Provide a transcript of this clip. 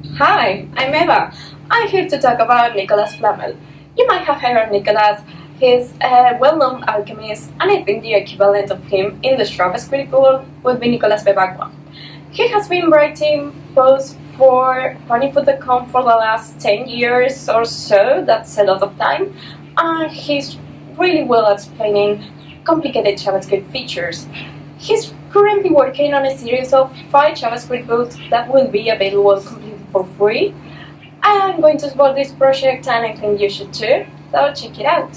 Hi, I'm Eva. I'm here to talk about Nicolas Flamel. You might have heard of Nicolas. He's a well-known alchemist, and I think the equivalent of him in the JavaScript world would be Nicolas Bevacqua. He has been writing posts for ponyfoo.com for the last 10 years or so, that's a lot of time, and he's really well explaining complicated JavaScript features. He's currently working on a series of 5 JavaScript books that will be available completely for free. I'm going to support this project and I think you should too, so check it out.